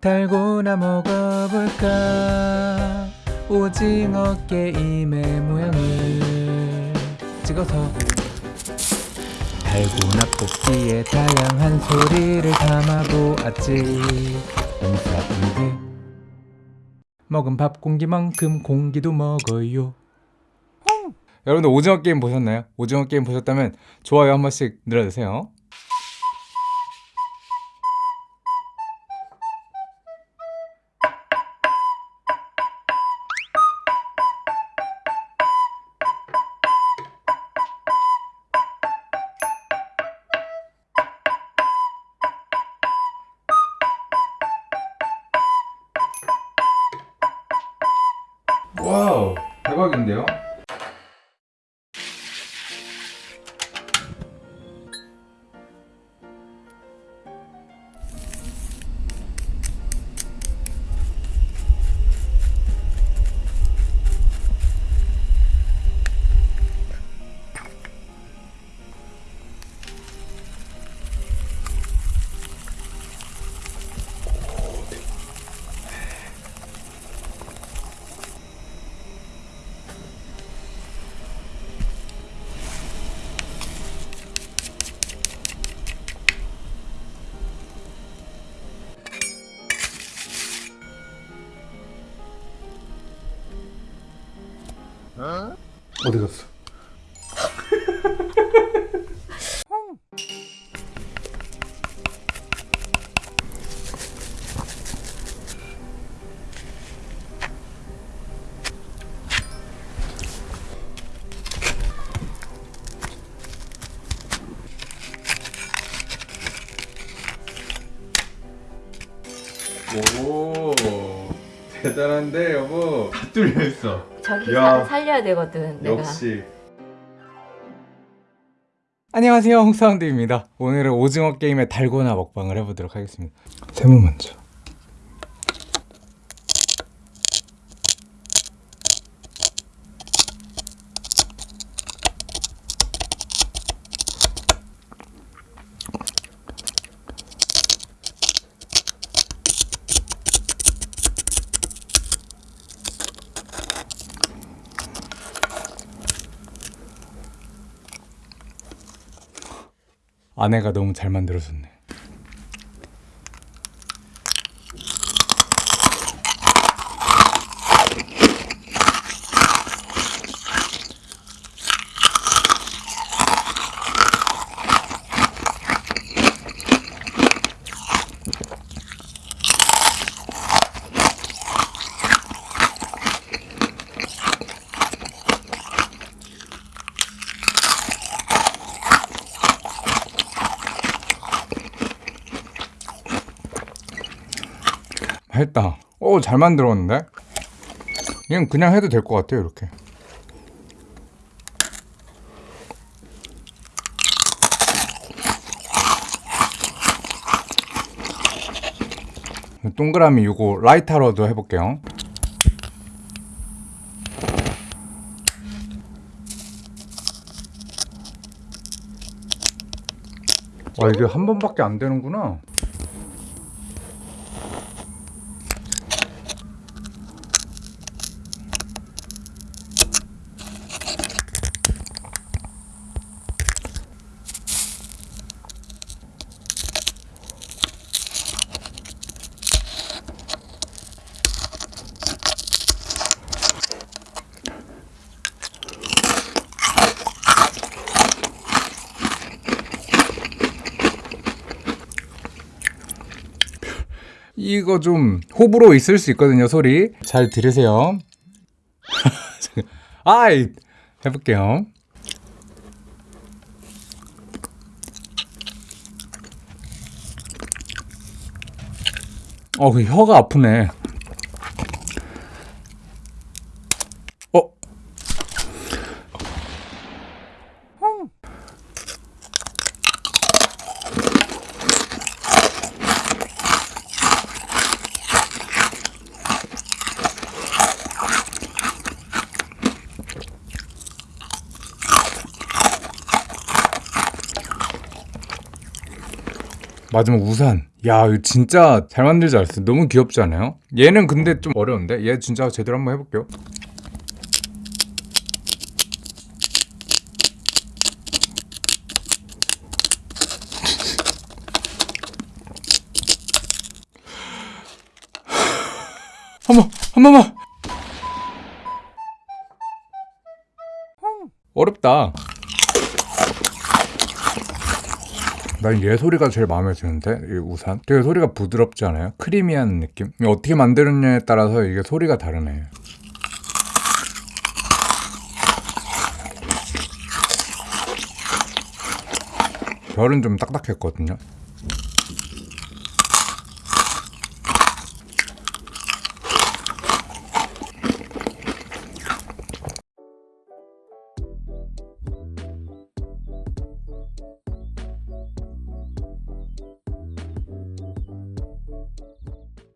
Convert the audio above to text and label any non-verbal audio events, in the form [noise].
달고나 먹어볼까? 오징어 게임의 모양을 찍어서 달고나 뽑기에 다양한 소리를 담아보았지. 인사인데 먹은 밥 공기만큼 공기도 먹어요. 여러분들 오징어 게임 보셨나요? 오징어 게임 보셨다면 좋아요 한 번씩 눌러주세요 와우 대박인데요? 어디 갔어? 대단한데 여보. 다 뚫려 있어. 저기 야. 사- 살려야 되거든 내가. 역시. 안녕하세요 홍사운드입니다. 오늘은 오징어 게임의 달고나 먹방을 해보도록 하겠습니다. 세모 먼저 아내가 너무 잘 만들어줬네 했다. 오 잘 만들었는데? 그냥 그냥 해도 될 것 같아요 이렇게. 동그라미 이거 라이터로도 해볼게요. 와 이게 한 번밖에 안 되는구나 이거 좀 호불호 있을 수 있거든요 소리. 잘 들으세요. [laughs] 아이 해볼게요. 어그 혀가 아프네 마지막 우산. 야, 이거 진짜 잘 만들지 않았어요? 너무 귀엽지 않아요? 얘는 근데 좀 어려운데? 얘 진짜 제대로 한번 해볼게요. 한 번, 한 번만! 어렵다. 난 얘 소리가 제일 마음에 드는데 이 우산 되게 소리가 부드럽지 않아요? 크리미한 느낌? 어떻게 만드느냐에 따라서 이게 소리가 다르네 별은 좀 딱딱했거든요